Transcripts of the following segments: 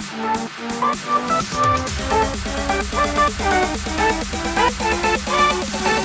Thank you.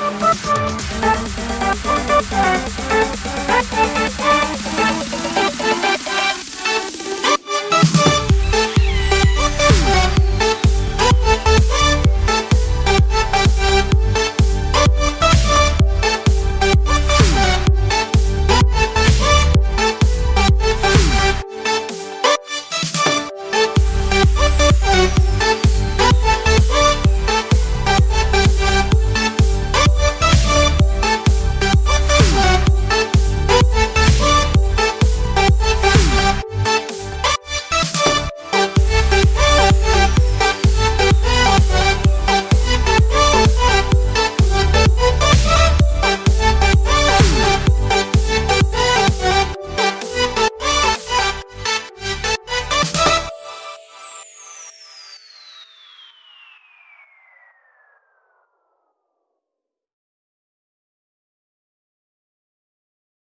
We'll be.